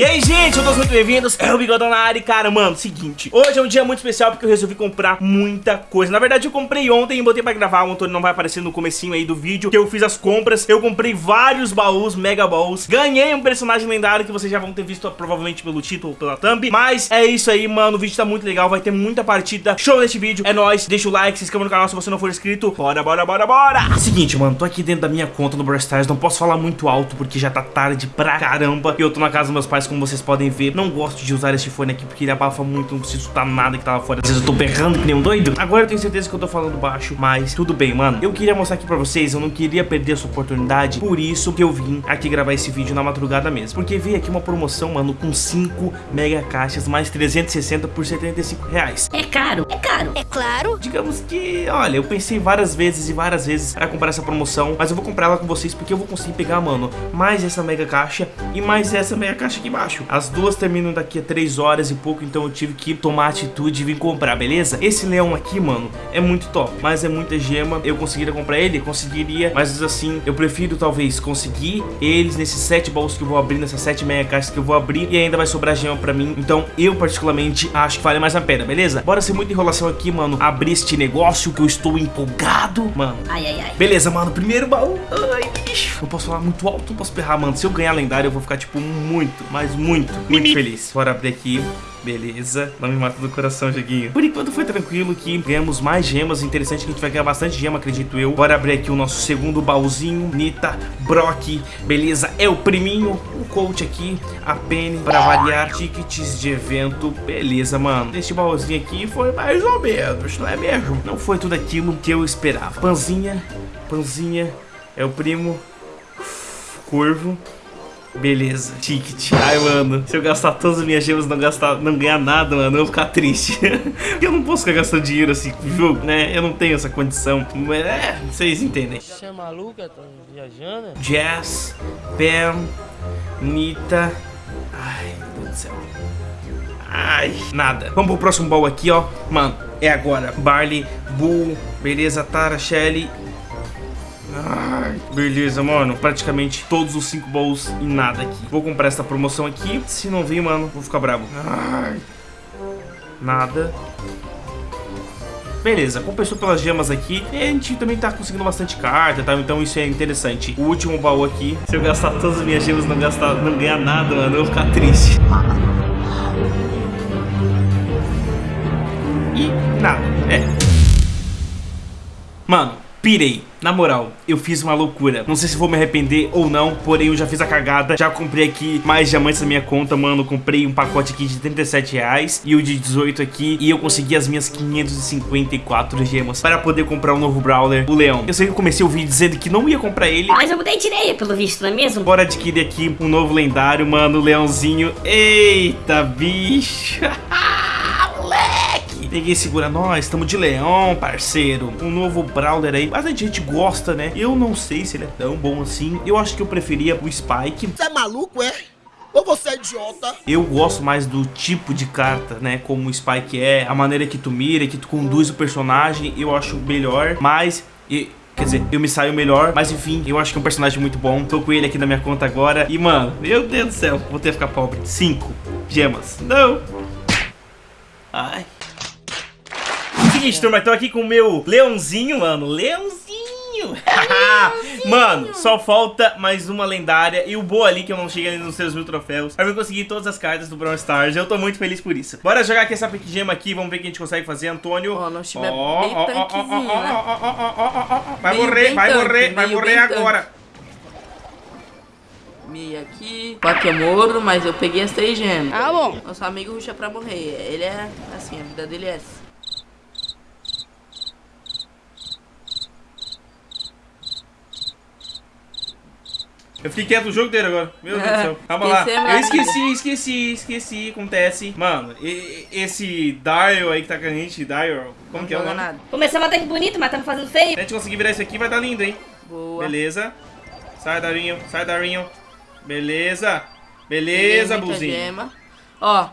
E aí, gente, todos muito bem-vindos. É o Bigodão na área cara, mano, seguinte. Hoje é um dia muito especial porque eu resolvi comprar muita coisa. Na verdade, eu comprei ontem e botei pra gravar. O Antônio não vai aparecer no comecinho aí do vídeo que eu fiz as compras. Eu comprei vários baús, mega baús. Ganhei um personagem lendário que vocês já vão ter visto provavelmente pelo título, pela thumb. Mas é isso aí, mano. O vídeo tá muito legal. Vai ter muita partida. Show nesse vídeo. É nóis. Deixa o like, se inscreva no canal se você não for inscrito. Bora, bora, bora, bora. Seguinte, mano. Tô aqui dentro da minha conta no Brawl Stars. Não posso falar muito alto porque já tá tarde pra caramba. E eu tô na casa dos meus pais, como vocês podem ver. Não gosto de usar este fone aqui porque ele abafa muito, não preciso escutar nada que tava fora. Às vezes eu tô berrando que nem um doido. Agora eu tenho certeza que eu tô falando baixo, mas tudo bem, mano. Eu queria mostrar aqui pra vocês, eu não queria perder essa oportunidade, por isso que eu vim aqui gravar esse vídeo na madrugada mesmo. Porque veio aqui uma promoção, mano, com 5 mega caixas, mais 360 por 75 reais. É caro, é caro. É claro. Digamos que, olha, eu pensei várias vezes e várias vezes para comprar essa promoção, mas eu vou comprar ela com vocês porque eu vou conseguir pegar, mano, mais essa mega caixa e mais essa mega caixa aqui embaixo. As duas terminam daqui a 3 horas e pouco, então eu tive que tomar atitude e vir comprar, beleza? Esse leão aqui, mano, é muito top, mas é muita gema. Eu conseguiria comprar ele? Conseguiria, mas assim, eu prefiro talvez conseguir eles nesses 7 baús que eu vou abrir, nessas 7 mega caixas que eu vou abrir e ainda vai sobrar gema pra mim. Então eu particularmente acho que vale mais a pena, beleza? Bora ser muita enrolação aqui, mano, abrir este negócio que eu estou empolgado, mano. Ai, ai, ai. Beleza, mano, primeiro baú. Ai, bicho. Não posso falar muito alto, não posso perrar, mano. Se eu ganhar lendário, eu vou ficar, tipo, muito, mas muito, muito feliz. Bora abrir aqui. Beleza, não me mata do coração, joguinho Por enquanto foi tranquilo que ganhamos mais gemas. Interessante que a gente vai ganhar bastante gema, acredito eu. Bora abrir aqui o nosso segundo baúzinho. Nita, Brock, beleza. É o priminho, o coach aqui A Penny, pra variar. Tickets de evento, beleza, mano. Este baúzinho aqui foi mais ou menos, não é mesmo? Não foi tudo aquilo que eu esperava. Panzinha, Panzinha É o primo. Curvo Beleza, ticket. Ai, mano, se eu gastar todas as minhas gemas e não, gastar, não ganhar nada, mano, eu vou ficar triste. eu não posso ficar gastando dinheiro assim com jogo, né? Eu não tenho essa condição. É, vocês entendem. Você é maluca? Tá viajando? Jazz, Pam, Nita. Ai, meu Deus do céu. Ai, nada. Vamos pro próximo baú aqui, ó. Mano, é agora. Barley, Bull, beleza, Tara, Shelly beleza, mano. Praticamente todos os 5 baús e nada aqui. Vou comprar essa promoção aqui. Se não vir, mano, vou ficar bravo. Ai. Nada. Beleza, compensou pelas gemas aqui. E a gente também tá conseguindo bastante carta, tá? Então isso é interessante. O último baú aqui. Se eu gastar todas as minhas gemas e não, gastar, não ganhar nada, mano, eu vou ficar triste. E nada. É. Mano, pirei. Na moral, eu fiz uma loucura. Não sei se vou me arrepender ou não, porém eu já fiz a cagada. Já comprei aqui mais diamantes na minha conta, mano. Comprei um pacote aqui de 37 reais e o de 18 aqui. E eu consegui as minhas 554 gemas para poder comprar um novo Brawler, o Leão. Eu sei que eu comecei o vídeo dizendo que não ia comprar ele. Mas eu mudei de ideia, pelo visto, não é mesmo? Bora adquirir aqui um novo lendário, mano, o Leãozinho. Eita, bicho. Peguei segura nós, estamos de leão, parceiro. Um novo Brawler aí. Bastante gente gosta, né? Eu não sei se ele é tão bom assim. Eu acho que eu preferia o Spike. Você é maluco, é? Ou você é idiota? Eu gosto mais do tipo de carta, né? Como o Spike é, a maneira que tu mira, que tu conduz o personagem, eu acho melhor. Mas... E, Quer dizer, eu me saio melhor, mas enfim, eu acho que é um personagem muito bom. Tô com ele aqui na minha conta agora. E, mano, meu Deus do céu, vou ter que ficar pobre. Cinco gemas. Não. Ai seguinte, turma, tô aqui com o meu leãozinho, mano. Leãozinho. mano, só falta mais uma lendária e o boa ali que eu não cheguei nos seus mil troféus. Pra eu conseguir todas as cartas do Brawl Stars. Eu tô muito feliz por isso. Bora jogar aqui essa pick gema aqui. Vamos ver o que a gente consegue fazer, Antônio. Ó, nosso time é bem tanquezinho, né? Vai morrer, vai morrer, vai morrer agora. Meia aqui. Eu morro, mas eu peguei as três gemas. Ah, bom. Nosso amigo ruxa pra morrer. Ele é assim, a vida dele é essa. Eu fiquei quieto o jogo dele agora. Meu Deus do céu. Calma lá. Eu esqueci, esqueci, esqueci. Acontece. Mano, esse Dial aí que tá com a gente, Dial, como não que é o nome? Nada. Começamos até que bonito, mas estamos fazendo feio. Se a gente conseguir virar isso aqui, vai dar lindo, hein? Boa. Beleza. Sai, Darinho. Sai, Darinho. Beleza. Beleza, Buzinho. Ó.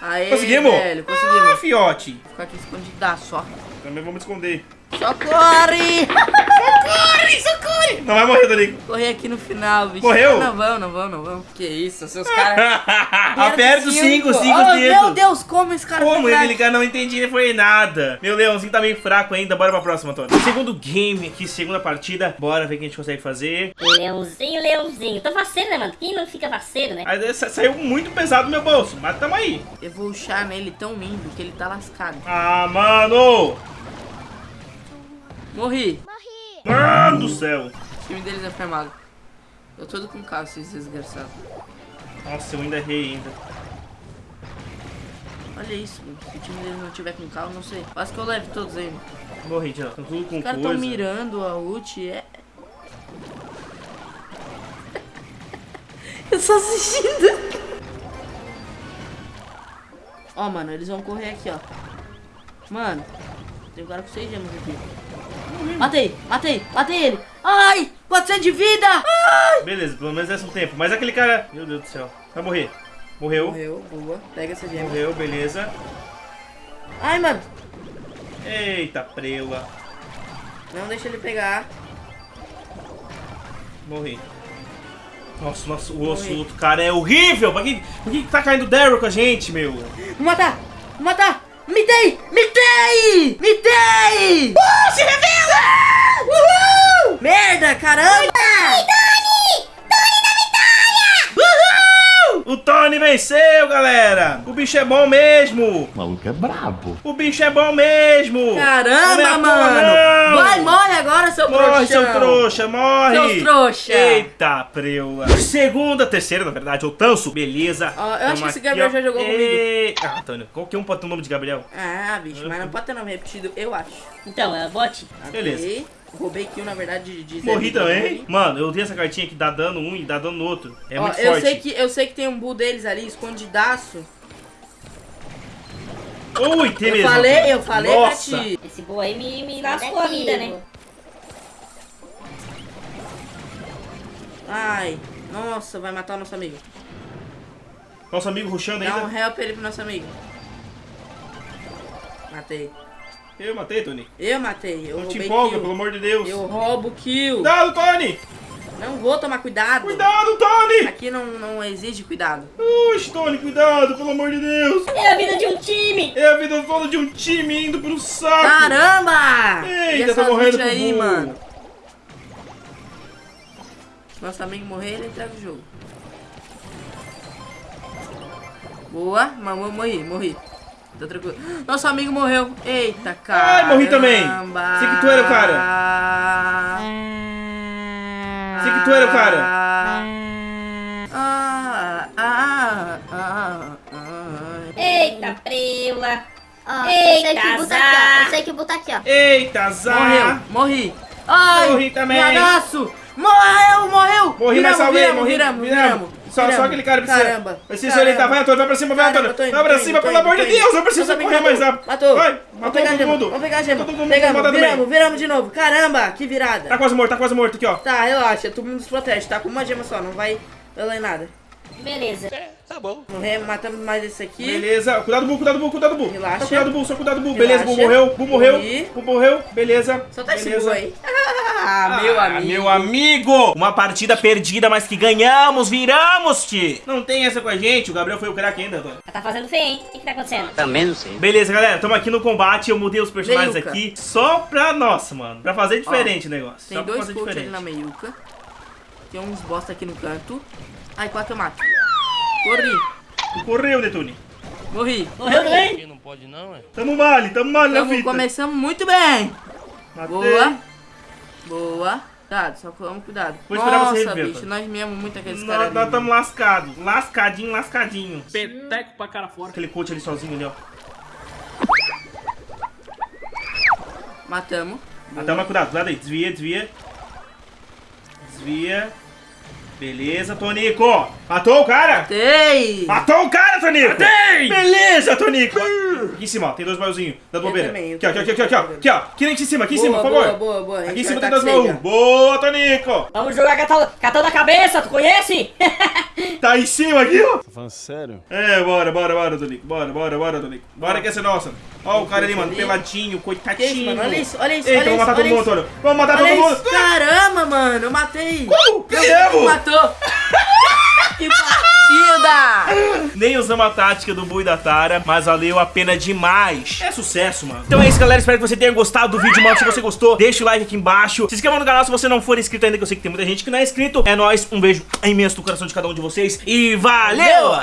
Aê, conseguimos? velho, conseguimos. Ah, fiote. Ficar aqui escondidaço, ó. Também vamos esconder. Socorre! Socorre, socorre! Não vai morrer, Tonico. Correr aqui no final, bicho. Morreu? Não vão, não vão, não vão. Que isso, seus caras. Aperta os 5, 5 oh, dedos. Meu Deus, como esse cara Como ele cara não entendi, ele foi nada. Meu leãozinho tá meio fraco ainda. Bora pra próxima, Antônio. Segundo game aqui, segunda partida. Bora ver o que a gente consegue fazer. Leãozinho, leãozinho. Tô faceiro, né, mano? Quem não fica faceiro, né? Aí sa- saiu muito pesado do meu bolso, mas tamo aí. Eu vou ruxar nele tão lindo que ele tá lascado. Ah, mano! Morri. Mano do céu! O time deles é fermado. Eu todo com carro, esses desgraçados. Nossa, eu ainda errei ainda. Olha isso, mano. Se o time deles não tiver com carro, não sei. Quase que eu levo todos ainda. Morri já. Tão tudo com Os caras tão mirando a ult, é... eu só assistindo. Ó, mano, eles vão correr aqui, ó. Mano, tem um cara com 6 gemas aqui. Matei, matei, matei ele. Ai, 400 de vida. Ai. Beleza, pelo menos esse é um tempo. Mas aquele cara... Meu Deus do céu. Vai morrer. Morreu. Morreu, boa. Pega essa gema. Morreu, beleza. Ai, mano. Eita, preula. Não deixa ele pegar. Morri. Nossa, nossa, o osso do outro cara é horrível. Por que, por que que tá caindo Daryl com a gente, meu? Vou matar, vou matar. Mitei, mitei, mitei. Uh, se revela! Uhul! Merda, caramba! O Tony venceu, galera! O bicho é bom mesmo! O maluco é brabo. O bicho é bom mesmo! Caramba, é mano! Vai, morre agora, seu Morre, trouxa! seu trouxa, morre! Seus trouxa! Eita, preula! Segunda, terceira, na verdade, o Tanso. Beleza. Ó, eu acho que esse Gabriel já jogou Ei... Ah, Antônio, qualquer um pode ter o nome de Gabriel. Ah, bicho, mas não pode ter nome repetido, eu acho. Então, é bot. Beleza. Roubei kill, na verdade, de, de Morri Zé também. Mano, eu dei essa cartinha que dá dano um e dá dano no outro. É Ó, muito eu forte. sei que Eu sei que tem um bull deles ali, escondidaço. Ui, tem Eu mesmo. falei, eu falei Nossa. pra ti. Esse boa aí me, me lascou a vida, né? Ai, nossa, vai matar o nosso amigo. Nosso amigo rushando Dá um ainda. help ele pro nosso amigo. Matei. Eu matei, Tony. Eu matei, eu Não te empolga, kill. pelo amor de Deus. Eu roubo kill. Cuidado, Tony! Não vou tomar cuidado. Cuidado, Tony! Aqui não, não exige cuidado. Ux, Tony, cuidado, pelo amor de Deus! É a vida de um time! É a vida toda de um time indo pro saco! Caramba! Eita, tô morrendo pro aí, mano. Se nosso amigo morrer, ele entrega o jogo. Boa, mas eu morri, morri. Tá tranquilo. Nosso amigo morreu. Eita, cara. Ai, morri também. Sei que tu era o cara. Sei que tu era o cara. Ah, ah, ah, ah. Eita, preula! Ó, Eita, eu sei que o Bu tá aqui, ó. azar. Eu sei que tá aqui, ó. Eita, Zá! Morreu, morri. Ai, Morri também. Abraço. Morreu, morreu. Morri, mas Viramos, salvei, viramos, morri, viramos, viramos. viramos. Só, só aquele cara precisa. Caramba. Precisa se orientar. Vai, Antônio, vai pra cima, vai, Caramba, Antônio. Vai pra cima, pelo amor de. Deus, eu preciso correr mais rápido. Matou. Vai, matou todo mundo. Vamos pegar a gema. Todo mundo Pegamos, viramos, viramos de novo. Caramba, que virada. Tá quase morto, tá quase morto aqui, ó. Tá, relaxa, todo mundo se protege. Tá com uma gema só, não vai ler nada. Beleza. Morremos, matamos mais esse aqui. Beleza, cuidado, Bu, cuidado, Bu, cuidado, Bu. Relaxa. Só cuidado, Bu, só cuidado, Bu. Relaxa. Beleza, Bu morreu, Bu morreu. Bu morreu, beleza. Solta esse beleza. bu aí. Ah, meu Ah, amigo. Meu amigo! Uma partida perdida, mas que ganhamos, viramos, ti! Não tem essa com a gente, o Gabriel foi o craque ainda, Antônio. Tá fazendo feio, hein? O que, que tá acontecendo? Também não sei. Beleza, galera, estamos aqui no combate. Eu mudei os personagens Meiuca. aqui só pra nossa, mano. Pra fazer diferente o negócio. Tem dois coach ali na meiuca. Tem uns bosta aqui no canto. Ai, quase que eu mato. Corri. Correu, Detune. Morri. Morreu também? Não pode não, é? Tamo male, tamo male na Tamo, fita. começamos muito bem. Matei. Boa. Boa. Cuidado, só vamos cuidado. Vou esperar você Nossa, reviver, bicho, nós mesmo muito aqueles Nós caras nós tamo lascados. Lascadinho, lascadinho. Peteco pra cara fora. Aquele coach ali sozinho ali, ó. Matamos. Até mais cuidado, cuidado aí. Desvia, desvia. Desvia. Beleza, Tonico. Matou o cara? Matei! Matou o cara, Tonico! Matei! Beleza, Tonico! Aqui em cima, ó, tem dois baúzinhos da Eu bobeira. também, eu Aqui, ó, aqui, também, aqui, aqui, ó. Aqui, ó. Aqui em cima, aqui em Boa, cima, por boa, favor. boa, boa. A gente Aqui em cima tem tá dois com baús. Boa, Tonico. Vamos jogar catão, catão na cabeça, tu conhece? Tá em cima aqui, ó. Tá falando sério? É, bora, bora, bora, Tonico. Bora, bora, bora, Tonico. Bora que essa é nossa. Ó o cara ali, mano, peladinho, coitadinho. Olha isso, olha isso, Eita, olha vamos isso, matar todo mundo. Antônio. Vamos matar todo mundo. Caramba, mano, eu matei. Como? Meu Mesmo? Deus, matou. que partida. Nem usamos a tática do Bui da Tara, mas valeu a pena demais. É sucesso, mano. Então é isso, galera. Espero que você tenha gostado do vídeo, mano. Se você gostou, deixa o like aqui embaixo. Se inscreva no canal se você não for inscrito ainda, que eu sei que tem muita gente que não é inscrito. É nóis. Um beijo imenso no coração de cada um de vocês. E valeu!